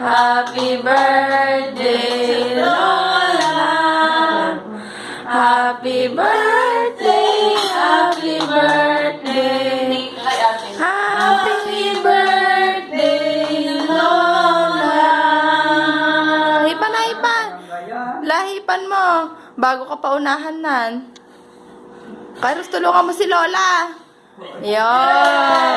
Happy birthday, Lola. Happy birthday, happy birthday. Happy birthday, Lola. Hipan na, hipan. Lahipan mo. Bago ka paunahan nan. Kairos tulungan mo si Lola. Yon.